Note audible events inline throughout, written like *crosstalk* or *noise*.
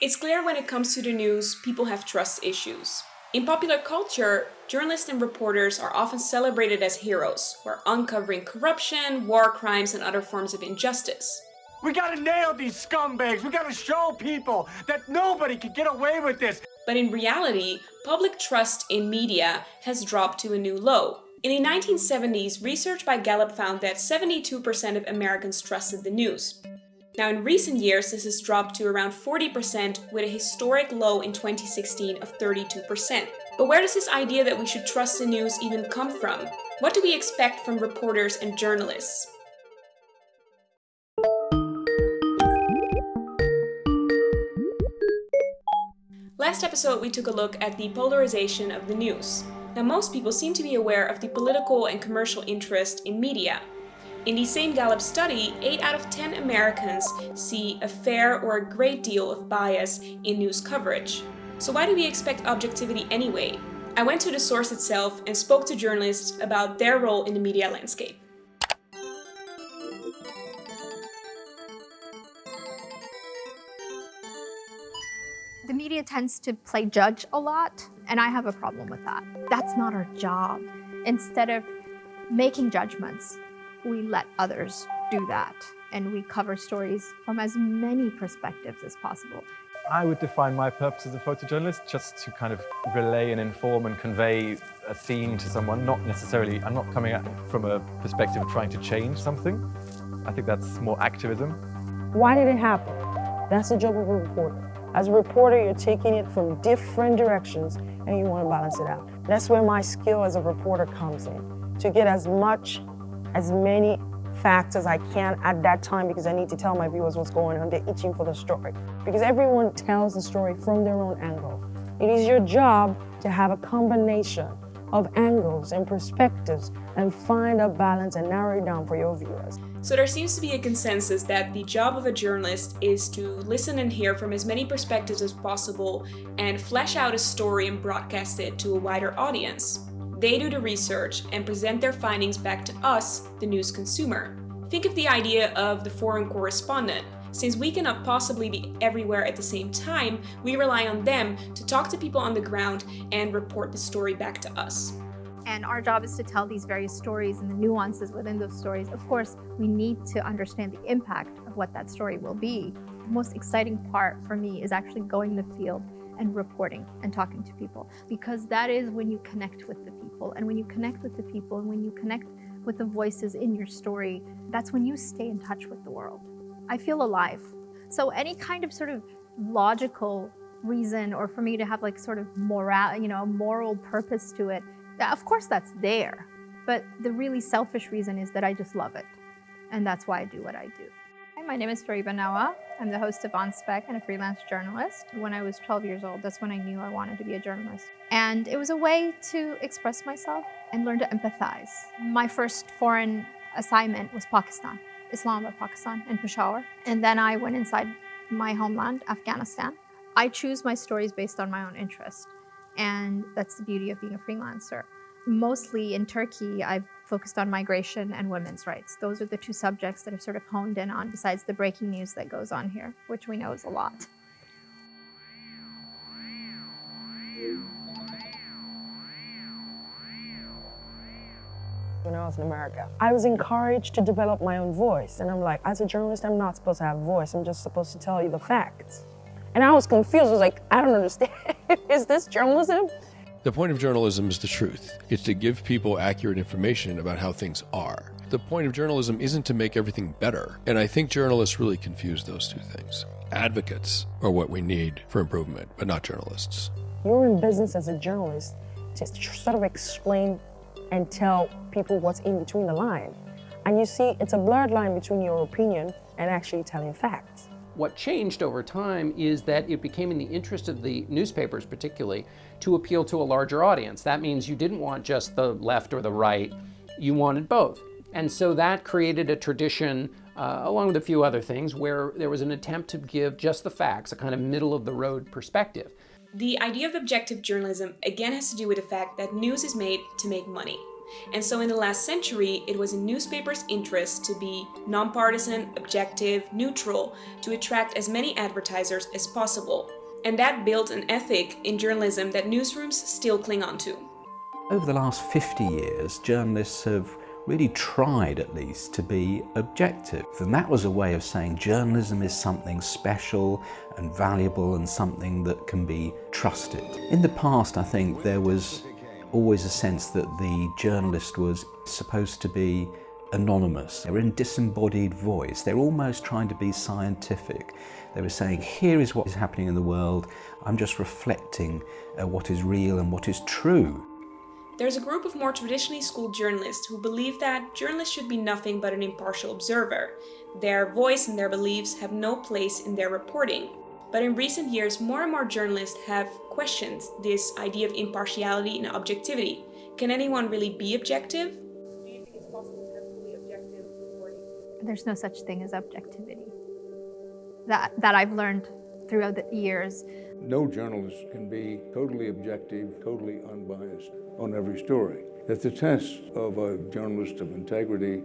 It's clear when it comes to the news, people have trust issues. In popular culture, journalists and reporters are often celebrated as heroes who are uncovering corruption, war crimes, and other forms of injustice. We gotta nail these scumbags. We gotta show people that nobody can get away with this. But in reality, public trust in media has dropped to a new low. In the 1970s, research by Gallup found that 72% of Americans trusted the news. Now in recent years, this has dropped to around 40% with a historic low in 2016 of 32%. But where does this idea that we should trust the news even come from? What do we expect from reporters and journalists? Last episode we took a look at the polarization of the news. Now most people seem to be aware of the political and commercial interest in media. In the same Gallup study, 8 out of 10 Americans see a fair or a great deal of bias in news coverage. So why do we expect objectivity anyway? I went to the source itself and spoke to journalists about their role in the media landscape. The media tends to play judge a lot, and I have a problem with that. That's not our job. Instead of making judgments, we let others do that, and we cover stories from as many perspectives as possible. I would define my purpose as a photojournalist just to kind of relay and inform and convey a theme to someone, not necessarily, I'm not coming at it from a perspective of trying to change something. I think that's more activism. Why did it happen? That's the job of a reporter. As a reporter, you're taking it from different directions and you want to balance it out. That's where my skill as a reporter comes in, to get as much, as many facts as I can at that time because I need to tell my viewers what's going on. They're itching for the story. Because everyone tells the story from their own angle. It is your job to have a combination of angles and perspectives and find a balance and narrow it down for your viewers. So there seems to be a consensus that the job of a journalist is to listen and hear from as many perspectives as possible and flesh out a story and broadcast it to a wider audience. They do the research and present their findings back to us, the news consumer. Think of the idea of the foreign correspondent. Since we cannot possibly be everywhere at the same time, we rely on them to talk to people on the ground and report the story back to us. And our job is to tell these various stories and the nuances within those stories. Of course, we need to understand the impact of what that story will be. The most exciting part for me is actually going the field and reporting and talking to people because that is when you connect with the people and when you connect with the people and when you connect with the voices in your story that's when you stay in touch with the world i feel alive so any kind of sort of logical reason or for me to have like sort of moral you know a moral purpose to it of course that's there, but the really selfish reason is that I just love it. And that's why I do what I do. Hi, my name is Fariba Nawa. I'm the host of On Spec and a freelance journalist. When I was 12 years old, that's when I knew I wanted to be a journalist. And it was a way to express myself and learn to empathize. My first foreign assignment was Pakistan, Islamabad, Pakistan, and Peshawar. And then I went inside my homeland, Afghanistan. I choose my stories based on my own interest. And that's the beauty of being a freelancer. Mostly in Turkey, I've focused on migration and women's rights. Those are the two subjects that I've sort of honed in on, besides the breaking news that goes on here, which we know is a lot. when I was in America. I was encouraged to develop my own voice. And I'm like, as a journalist, I'm not supposed to have a voice. I'm just supposed to tell you the facts. And I was confused. I was like, I don't understand. *laughs* is this journalism? The point of journalism is the truth. It's to give people accurate information about how things are. The point of journalism isn't to make everything better. And I think journalists really confuse those two things. Advocates are what we need for improvement, but not journalists. You're in business as a journalist to sort of explain and tell people what's in between the line. And you see, it's a blurred line between your opinion and actually telling facts. What changed over time is that it became in the interest of the newspapers particularly to appeal to a larger audience. That means you didn't want just the left or the right, you wanted both. And so that created a tradition, uh, along with a few other things, where there was an attempt to give just the facts, a kind of middle of the road perspective. The idea of objective journalism again has to do with the fact that news is made to make money. And so in the last century, it was in newspapers' interest to be nonpartisan, objective, neutral, to attract as many advertisers as possible. And that built an ethic in journalism that newsrooms still cling on to. Over the last 50 years, journalists have really tried at least to be objective. And that was a way of saying journalism is something special and valuable and something that can be trusted. In the past, I think there was always a sense that the journalist was supposed to be anonymous. They were in disembodied voice. They're almost trying to be scientific. They were saying, here is what is happening in the world. I'm just reflecting uh, what is real and what is true. There's a group of more traditionally schooled journalists who believe that journalists should be nothing but an impartial observer. Their voice and their beliefs have no place in their reporting. But in recent years, more and more journalists have questioned this idea of impartiality and objectivity. Can anyone really be objective? Do you think it's possible to have fully objective reporting? There's no such thing as objectivity. That, that I've learned throughout the years. No journalist can be totally objective, totally unbiased on every story. That the test of a journalist of integrity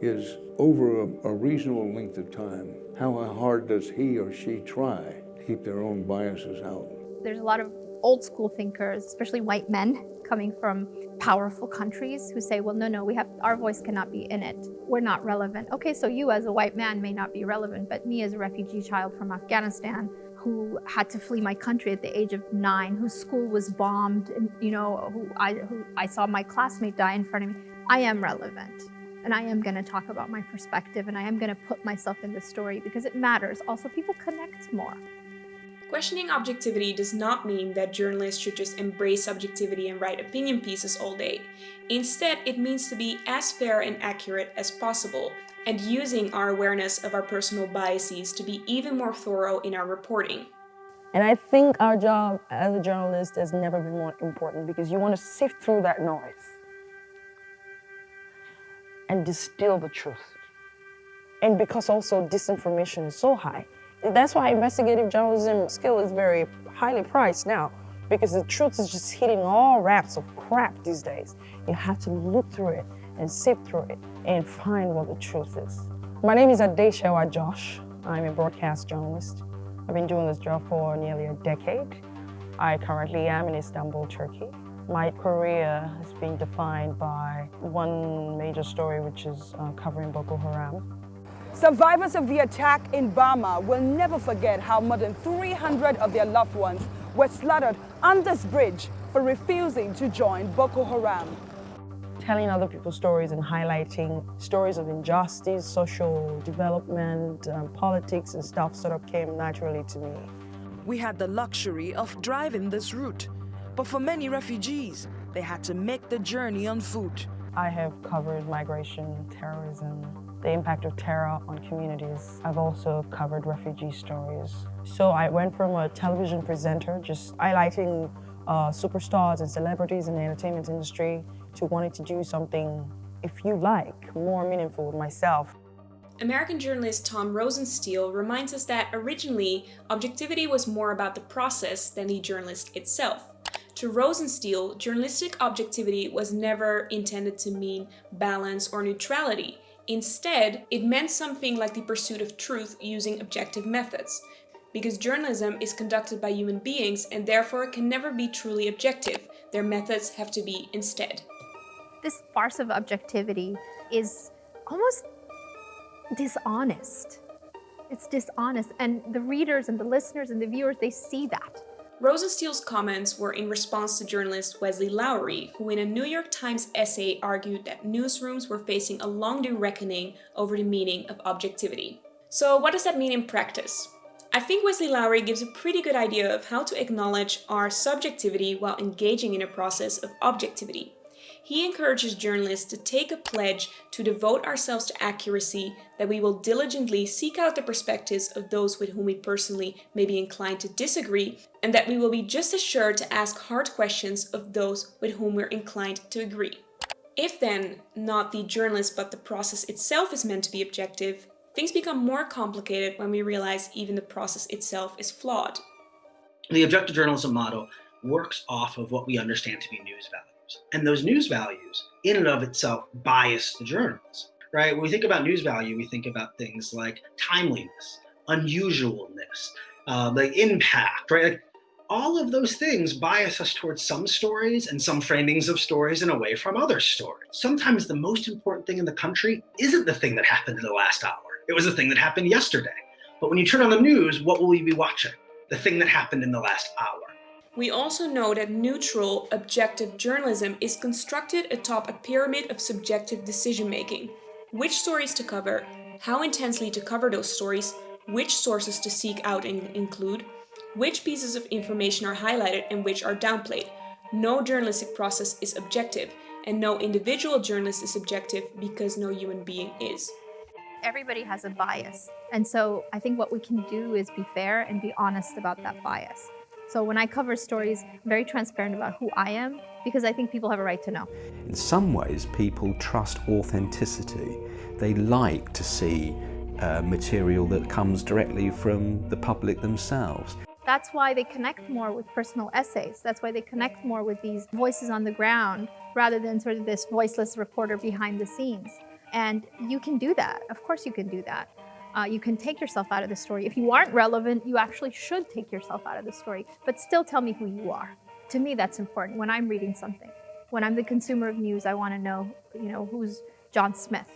is over a, a reasonable length of time. How hard does he or she try to keep their own biases out? There's a lot of old school thinkers, especially white men coming from powerful countries who say, well, no, no, we have our voice cannot be in it. We're not relevant. Okay, so you as a white man may not be relevant, but me as a refugee child from Afghanistan who had to flee my country at the age of nine, whose school was bombed, and you know, who I, who I saw my classmate die in front of me, I am relevant. And I am going to talk about my perspective and I am going to put myself in the story because it matters. Also, people connect more. Questioning objectivity does not mean that journalists should just embrace subjectivity and write opinion pieces all day. Instead, it means to be as fair and accurate as possible, and using our awareness of our personal biases to be even more thorough in our reporting. And I think our job as a journalist has never been more important because you want to sift through that noise and distill the truth. And because also disinformation is so high, that's why investigative journalism skill is very highly priced now because the truth is just hitting all wraps of crap these days. You have to look through it and sift through it and find what the truth is. My name is Adesewa Josh. I'm a broadcast journalist. I've been doing this job for nearly a decade. I currently am in Istanbul, Turkey. My career has been defined by one major story, which is uh, covering Boko Haram. Survivors of the attack in Bama will never forget how more than 300 of their loved ones were slaughtered on this bridge for refusing to join Boko Haram. Telling other people's stories and highlighting stories of injustice, social development, um, politics and stuff sort of came naturally to me. We had the luxury of driving this route, but for many refugees, they had to make the journey on foot. I have covered migration, terrorism, the impact of terror on communities. I've also covered refugee stories. So I went from a television presenter, just highlighting uh, superstars and celebrities in the entertainment industry, to wanting to do something, if you like, more meaningful with myself. American journalist Tom Rosenstiel reminds us that originally, objectivity was more about the process than the journalist itself. To Rosenstiel, journalistic objectivity was never intended to mean balance or neutrality. Instead, it meant something like the pursuit of truth using objective methods, because journalism is conducted by human beings and therefore can never be truly objective. Their methods have to be instead. This farce of objectivity is almost dishonest. It's dishonest, and the readers and the listeners and the viewers, they see that. Rosenstiel's comments were in response to journalist Wesley Lowery, who in a New York Times essay argued that newsrooms were facing a long due reckoning over the meaning of objectivity. So what does that mean in practice? I think Wesley Lowery gives a pretty good idea of how to acknowledge our subjectivity while engaging in a process of objectivity. He encourages journalists to take a pledge to devote ourselves to accuracy, that we will diligently seek out the perspectives of those with whom we personally may be inclined to disagree, and that we will be just as sure to ask hard questions of those with whom we're inclined to agree. If then, not the journalist but the process itself is meant to be objective, things become more complicated when we realize even the process itself is flawed. The objective journalism model works off of what we understand to be news values. And those news values, in and of itself, bias the journalist, right? When we think about news value, we think about things like timeliness, unusualness, uh, the impact, right? Like all of those things bias us towards some stories and some framings of stories and away from other stories. Sometimes the most important thing in the country isn't the thing that happened in the last hour. It was the thing that happened yesterday. But when you turn on the news, what will you be watching? The thing that happened in the last hour. We also know that neutral, objective journalism is constructed atop a pyramid of subjective decision making. Which stories to cover, how intensely to cover those stories, which sources to seek out and include, which pieces of information are highlighted and which are downplayed. No journalistic process is objective, and no individual journalist is objective because no human being is. Everybody has a bias. And so I think what we can do is be fair and be honest about that bias. So when I cover stories, I'm very transparent about who I am because I think people have a right to know. In some ways, people trust authenticity. They like to see uh, material that comes directly from the public themselves. That's why they connect more with personal essays. That's why they connect more with these voices on the ground rather than sort of this voiceless reporter behind the scenes. And you can do that. Of course you can do that. Uh, you can take yourself out of the story. If you aren't relevant, you actually should take yourself out of the story, but still tell me who you are. To me, that's important when I'm reading something. When I'm the consumer of news, I want to know, you know, who's John Smith.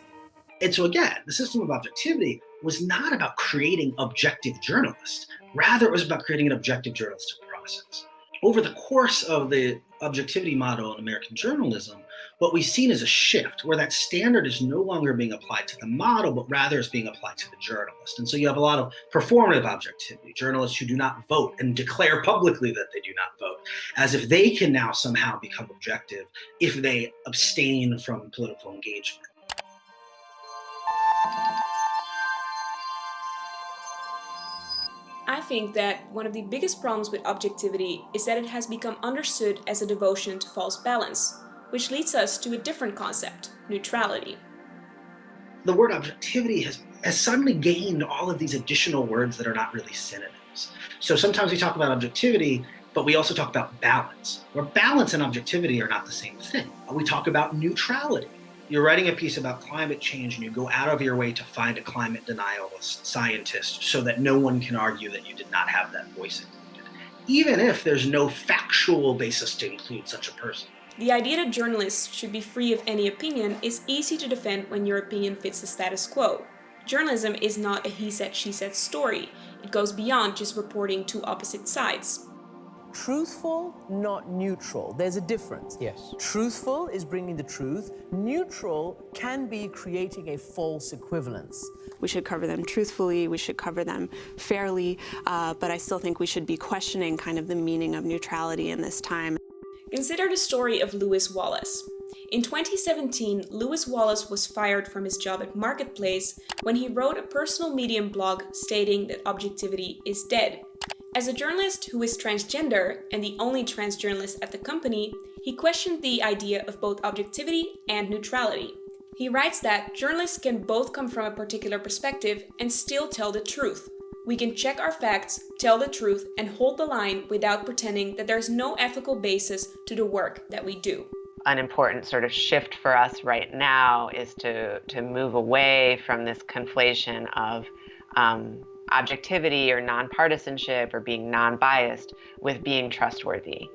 And so again, the system of objectivity was not about creating objective journalists. Rather, it was about creating an objective journalistic process. Over the course of the objectivity model in American journalism, what we've seen is a shift where that standard is no longer being applied to the model, but rather is being applied to the journalist. And so you have a lot of performative objectivity, journalists who do not vote and declare publicly that they do not vote, as if they can now somehow become objective if they abstain from political engagement. I think that one of the biggest problems with objectivity is that it has become understood as a devotion to false balance, which leads us to a different concept, neutrality. The word objectivity has, has suddenly gained all of these additional words that are not really synonyms. So sometimes we talk about objectivity, but we also talk about balance, where balance and objectivity are not the same thing. We talk about neutrality you're writing a piece about climate change and you go out of your way to find a climate denialist scientist so that no one can argue that you did not have that voice included, even if there's no factual basis to include such a person. The idea that journalists should be free of any opinion is easy to defend when your opinion fits the status quo. Journalism is not a he said, she said story. It goes beyond just reporting two opposite sides truthful, not neutral. There's a difference. Yes. Truthful is bringing the truth. Neutral can be creating a false equivalence. We should cover them truthfully, we should cover them fairly, uh, but I still think we should be questioning kind of the meaning of neutrality in this time. Consider the story of Lewis Wallace. In 2017, Lewis Wallace was fired from his job at Marketplace when he wrote a personal Medium blog stating that objectivity is dead. As a journalist who is transgender and the only trans journalist at the company, he questioned the idea of both objectivity and neutrality. He writes that journalists can both come from a particular perspective and still tell the truth. We can check our facts, tell the truth, and hold the line without pretending that there's no ethical basis to the work that we do. An important sort of shift for us right now is to, to move away from this conflation of um, objectivity or nonpartisanship or being non-biased with being trustworthy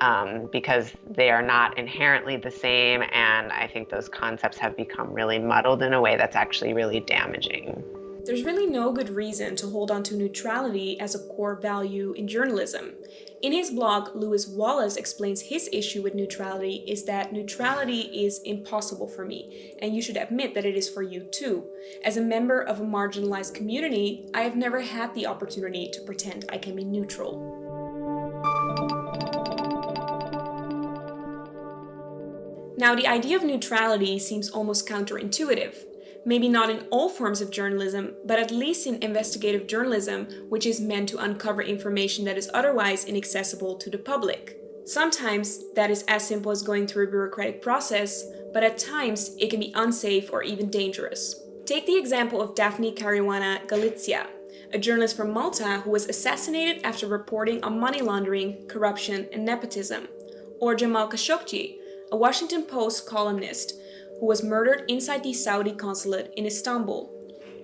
um, because they are not inherently the same and I think those concepts have become really muddled in a way that's actually really damaging. There's really no good reason to hold on to neutrality as a core value in journalism. In his blog, Lewis Wallace explains his issue with neutrality is that neutrality is impossible for me, and you should admit that it is for you too. As a member of a marginalized community, I have never had the opportunity to pretend I can be neutral. Now, the idea of neutrality seems almost counterintuitive maybe not in all forms of journalism, but at least in investigative journalism, which is meant to uncover information that is otherwise inaccessible to the public. Sometimes that is as simple as going through a bureaucratic process, but at times it can be unsafe or even dangerous. Take the example of Daphne Caruana Galizia, a journalist from Malta who was assassinated after reporting on money laundering, corruption, and nepotism. Or Jamal Khashoggi, a Washington Post columnist who was murdered inside the Saudi consulate in Istanbul.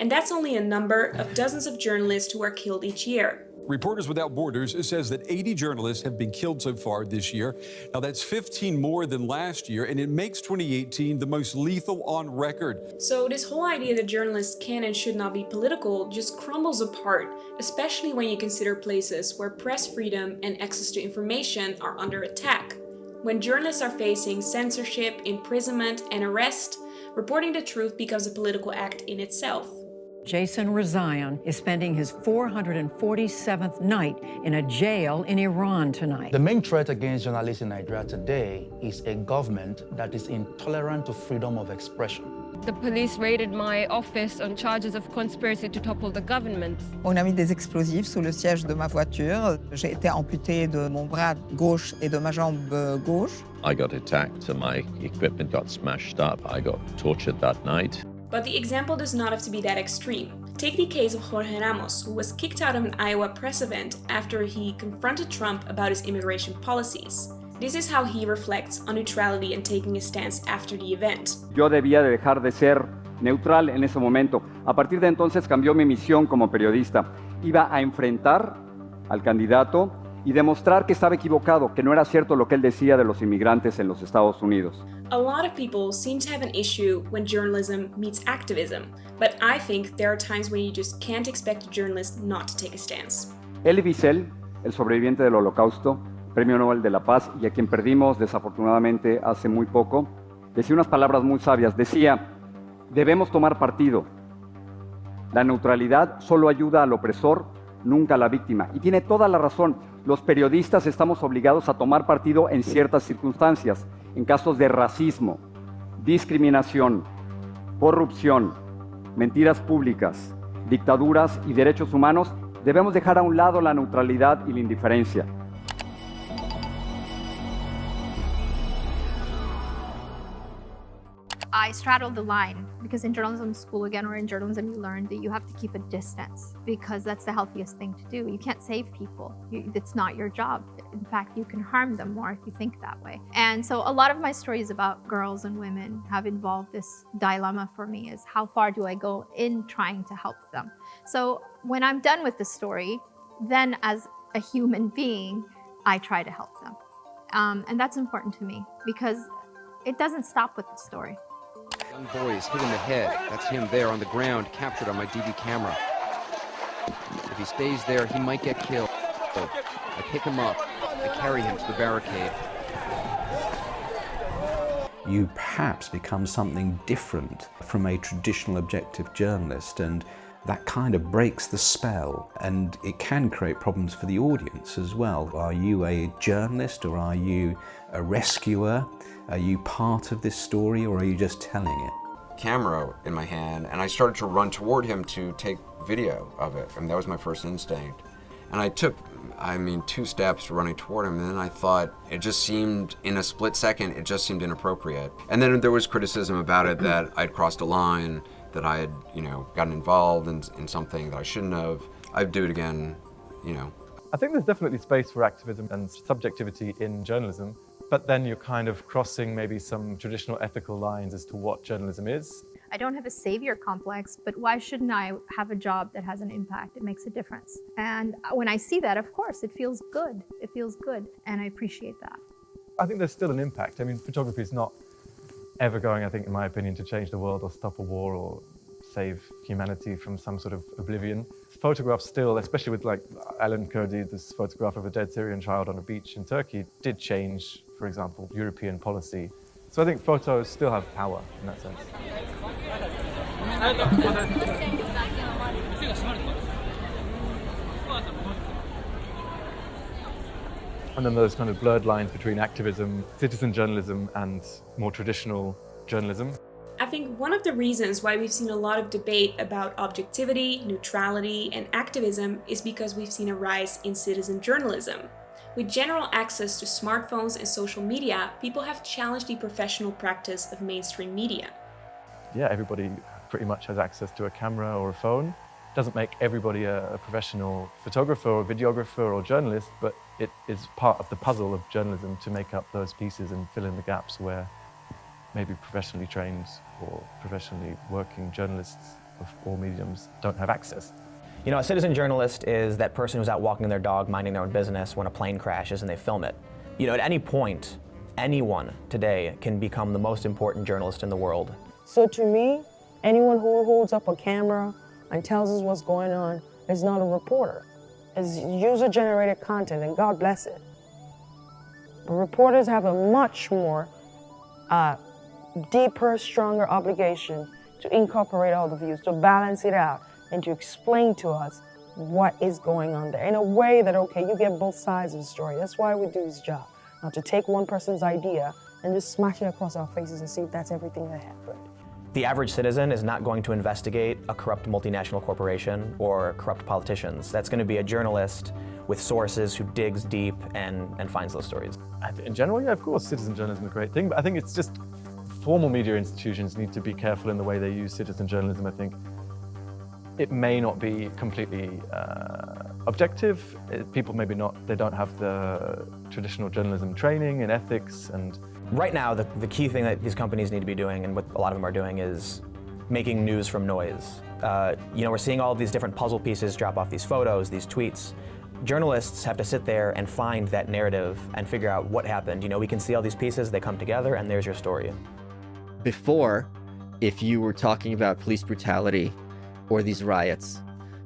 And that's only a number of dozens of journalists who are killed each year. Reporters Without Borders says that 80 journalists have been killed so far this year. Now, that's 15 more than last year, and it makes 2018 the most lethal on record. So, this whole idea that journalists can and should not be political just crumbles apart, especially when you consider places where press freedom and access to information are under attack. When journalists are facing censorship, imprisonment, and arrest, reporting the truth becomes a political act in itself. Jason Rezaian is spending his 447th night in a jail in Iran tonight. The main threat against journalists in Nigeria today is a government that is intolerant to freedom of expression. The police raided my office on charges of conspiracy to topple the government. On a mis des explosifs sous le siège de ma voiture. J'ai été amputée de mon bras gauche et de ma jambe euh, gauche. I got attacked and my equipment got smashed up. I got tortured that night. But the example does not have to be that extreme. Take the case of Jorge Ramos, who was kicked out of an Iowa press event after he confronted Trump about his immigration policies. This is how he reflects on neutrality and taking a stance after the event. Yo debía de dejar de ser neutral en ese momento. A partir de entonces cambió mi misión como periodista. Iba a enfrentar al candidato y demostrar que estaba equivocado, que no era cierto lo que él decía de los inmigrantes en los Estados Unidos. A lot of people seem to have an issue when journalism meets activism, but I think there are times when you just can't expect a journalist not to take a stance. Elie Wiesel, el sobreviviente del Holocausto, Premio Nobel de la Paz y a quien perdimos desafortunadamente hace muy poco, decía unas palabras muy sabias. Decía, debemos tomar partido. La neutralidad solo ayuda al opresor, nunca a la víctima. Y tiene toda la razón los periodistas estamos obligados a tomar partido en ciertas circunstancias, en casos de racismo, discriminación, corrupción, mentiras públicas, dictaduras y derechos humanos, debemos dejar a un lado la neutralidad y la indiferencia. I straddled the line because in journalism school again or in journalism you learn that you have to keep a distance because that's the healthiest thing to do. You can't save people. You, it's not your job. In fact, you can harm them more if you think that way. And so a lot of my stories about girls and women have involved this dilemma for me is how far do I go in trying to help them? So when I'm done with the story, then as a human being, I try to help them. Um, and that's important to me because it doesn't stop with the story. Young boy is hit in the head. That's him there on the ground, captured on my DV camera. If he stays there, he might get killed. I pick him up. I carry him to the barricade. You perhaps become something different from a traditional objective journalist and that kind of breaks the spell and it can create problems for the audience as well. Are you a journalist or are you a rescuer? Are you part of this story or are you just telling it? Camera in my hand, and I started to run toward him to take video of it. and that was my first instinct. And I took, I mean, two steps running toward him, and then I thought it just seemed, in a split second, it just seemed inappropriate. And then there was criticism about it that I'd crossed a line, that I had, you know, gotten involved in, in something that I shouldn't have. I'd do it again, you know. I think there's definitely space for activism and subjectivity in journalism, but then you're kind of crossing maybe some traditional ethical lines as to what journalism is. I don't have a savior complex, but why shouldn't I have a job that has an impact? It makes a difference. And when I see that, of course, it feels good. It feels good, and I appreciate that. I think there's still an impact. I mean, photography is not ever going, I think, in my opinion, to change the world or stop a war or save humanity from some sort of oblivion. Photographs still, especially with like Alan Kurdi, this photograph of a dead Syrian child on a beach in Turkey, did change for example, European policy. So I think photos still have power in that sense. And then those kind of blurred lines between activism, citizen journalism, and more traditional journalism. I think one of the reasons why we've seen a lot of debate about objectivity, neutrality, and activism is because we've seen a rise in citizen journalism. With general access to smartphones and social media, people have challenged the professional practice of mainstream media. Yeah, everybody pretty much has access to a camera or a phone. doesn't make everybody a, a professional photographer or videographer or journalist, but it is part of the puzzle of journalism to make up those pieces and fill in the gaps where maybe professionally trained or professionally working journalists of all mediums don't have access. You know, a citizen journalist is that person who's out walking their dog, minding their own business when a plane crashes and they film it. You know, at any point, anyone today can become the most important journalist in the world. So to me, anyone who holds up a camera and tells us what's going on is not a reporter. It's user-generated content, and God bless it. But reporters have a much more uh, deeper, stronger obligation to incorporate all the views, to balance it out, and to explain to us what is going on there in a way that, okay, you get both sides of the story. That's why we do this job. Not to take one person's idea and just smash it across our faces and see if that's everything that happened. The average citizen is not going to investigate a corrupt multinational corporation or corrupt politicians. That's going to be a journalist with sources who digs deep and, and finds those stories. In general, yeah, of course, citizen journalism is a great thing, but I think it's just formal media institutions need to be careful in the way they use citizen journalism, I think. It may not be completely uh, objective. People maybe not, they don't have the traditional journalism training and ethics and... Right now, the, the key thing that these companies need to be doing, and what a lot of them are doing, is making news from noise. Uh, you know, we're seeing all these different puzzle pieces drop off these photos, these tweets. Journalists have to sit there and find that narrative and figure out what happened. You know, we can see all these pieces, they come together, and there's your story. Before, if you were talking about police brutality or these riots,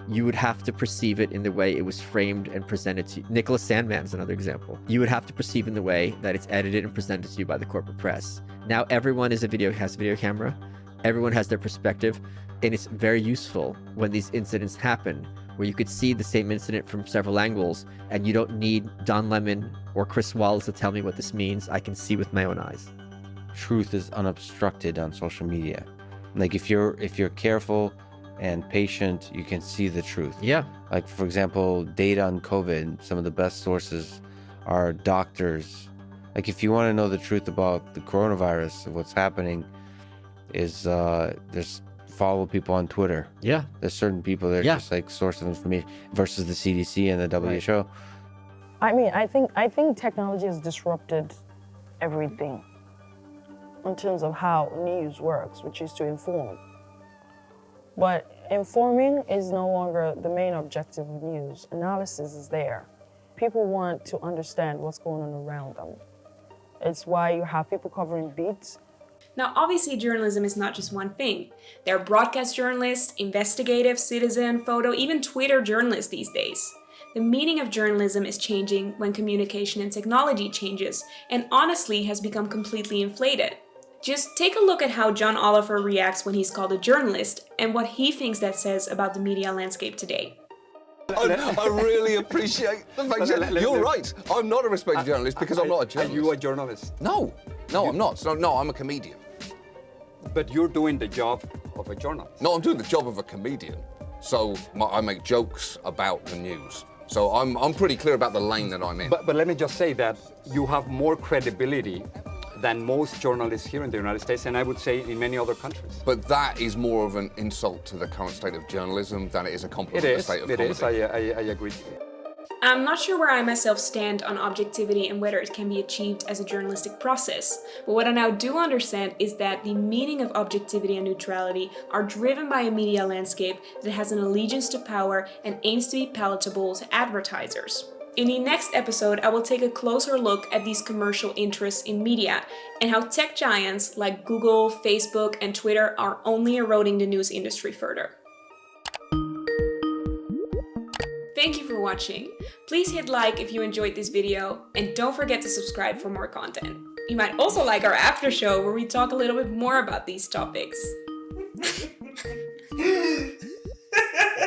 you would have to perceive it in the way it was framed and presented to you. Nicholas Sandmann is another example. You would have to perceive in the way that it's edited and presented to you by the corporate press. Now everyone is a video has a video camera. Everyone has their perspective. And it's very useful when these incidents happen, where you could see the same incident from several angles, and you don't need Don Lemon or Chris Wallace to tell me what this means. I can see with my own eyes. Truth is unobstructed on social media. Like if you're if you're careful and patient, you can see the truth. Yeah. Like, for example, data on COVID, some of the best sources are doctors. Like, if you want to know the truth about the coronavirus, what's happening, is uh, there's follow people on Twitter. Yeah. There's certain people that are Yeah. just like source of information versus the CDC and the WHO. I mean, I think I think technology has disrupted everything in terms of how news works, which is to inform. But informing is no longer the main objective of news. Analysis is there. People want to understand what's going on around them. It's why you have people covering beats. Now, obviously, journalism is not just one thing. There are broadcast journalists, investigative, citizen, photo, even Twitter journalists these days. The meaning of journalism is changing when communication and technology changes, and honestly has become completely inflated. Just take a look at how John Oliver reacts when he's called a journalist and what he thinks that says about the media landscape today. I, I really appreciate the fact that let- let- you're right. I'm not a respected uh, journalist because I'm uh, not a journalist. Are you a journalist? No, no, I'm not. So, no, I'm a comedian. But you're doing the job of a journalist. No, I'm doing the job of a comedian. So my, I make jokes about the news. So I'm, I'm pretty clear about the lane that I'm in. But, but let me just say that you have more credibility than most journalists here in the United States, and I would say in many other countries. But that is more of an insult to the current state of journalism than it is a compliment It to the state of It comedy. is. I, I, I agree. I'm not sure where I myself stand on objectivity and whether it can be achieved as a journalistic process, but what I now do understand is that the meaning of objectivity and neutrality are driven by a media landscape that has an allegiance to power and aims to be palatable to advertisers. In the next episode, I will take a closer look at these commercial interests in media and how tech giants like Google, Facebook, and Twitter are only eroding the news industry further. Thank you for watching. Please hit like if you enjoyed this video and don't forget to subscribe for more content. You might also like our after show where we talk a little bit more about these topics. *laughs* *laughs*